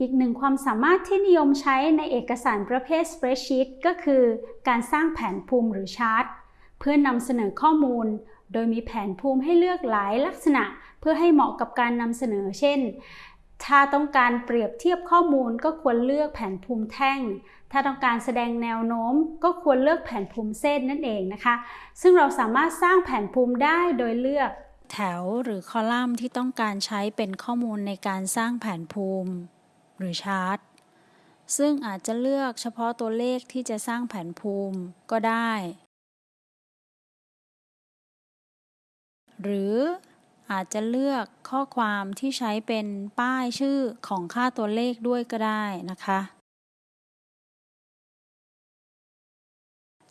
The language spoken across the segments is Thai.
อีกหนึ่งความสามารถที่นิยมใช้ในเอกสารประเภท Spreadsheet ก็คือการสร้างแผนภูมิหรือชาร์ตเพื่อนนำเสนอข้อมูล โดยมีแผนภูมิให้เลือกหลายลักษณะ เพื่อให้เหมาะกับการนำเสนอ เช่น ถ้าต้องการเปรียบเทียบข้อมูลก็ควรเลือกแผนภูมิแท่ง ถ้าต้องการแสดงแนวโน้ม ก็ควรเลือกแผนภูมิเส้นนั่นเองนะคะ ซึ่งเราสามารถสร้างแผนภูมิได้โดยเลือกแถวหรือคอลัมน์ที่ต้องการใช้เป็นข้อมูลในการสร้างแผนภูมิ หรือชาร์ตซึ่งอาจจะเลือกเฉพาะตัวเลขที่จะสร้างแผนภูมิก็ได้ หรืออาจจะเลือกข้อความที่ใช้เป็นป้ายชื่อของค่าตัวเลขด้วยก็ได้นะคะ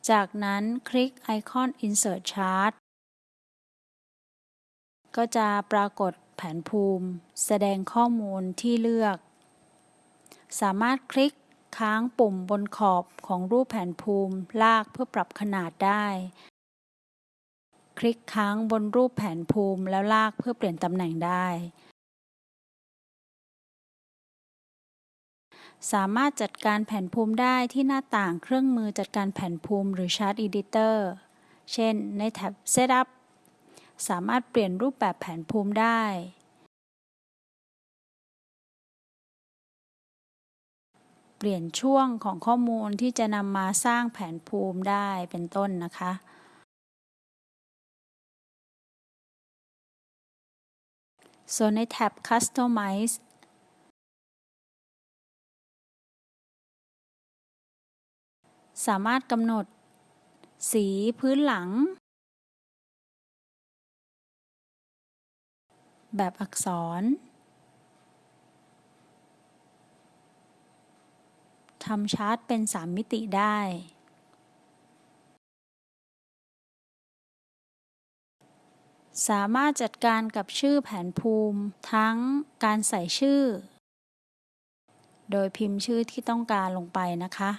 จากนั้นคลิกไอคอน Insert Chart ก็จะปรากฏแผนภูมิ แสดงข้อมูลที่เลือก สามารถคลิกค้างปุ่มบนขอบของรูปแผนภูมิลากเพื่อปรับขนาดได้ คลิกค้างบนรูปแผนภูมิแล้วลากเพื่อเปลี่ยนตำแหน่งได้ สามารถจัดการแผนภูมิได้ที่หน้าต่างเครื่องมือจัดการแผนภูมิหรือ Chart Editor เช่น ในแท็บ Setup สามารถเปลี่ยนรูปแบบแผนภูมิได้ เปลี่ยนช่วงของข้อมูลที่จะนำมาสร้างแผนภูมิได้เป็นต้นนะคะ ส่วนในแท็บ Customize สามารถกำหนด สีพื้นหลัง แบบอักษร ทำชาร์ตเป็นสามมิติได้ สามารถจัดการกับชื่อแผนภูมิทั้งการใส่ชื่อ โดยพิมพ์ชื่อที่ต้องการลงไปนะคะ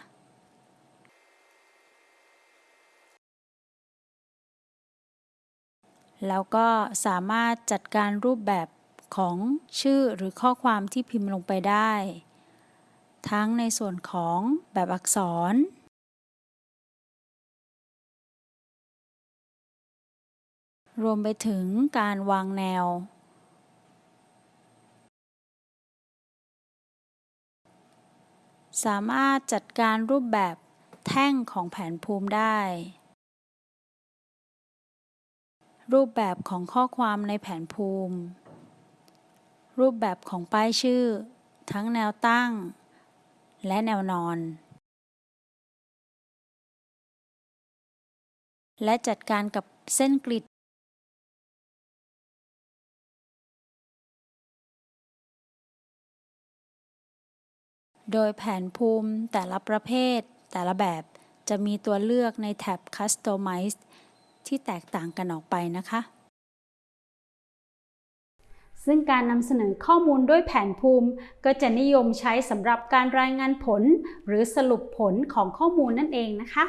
แล้วก็สามารถจัดการรูปแบบของชื่อหรือข้อความที่พิมพ์ลงไปได้ ทั้งในส่วนของแบบอักษร รวมไปถึงการวางแนว สามารถจัดการรูปแบบแท่งของแผนภูมิได้ รูปแบบของข้อความในแผนภูมิ รูปแบบของป้ายชื่อ ทั้งแนวตั้ง และแนวนอน และจัดการกับเส้นกริด โดยแผนภูมิแต่ละประเภท แต่ละแบบจะมีตัวเลือกในแท็บ Customize ที่แตกต่างกันออกไปนะคะ ซึ่งการนำเสนอข้อมูลด้วยแผนภูมิ ก็จะนิยมใช้สำหรับการรายงานผล หรือสรุปผลของข้อมูลนั่นเองนะคะ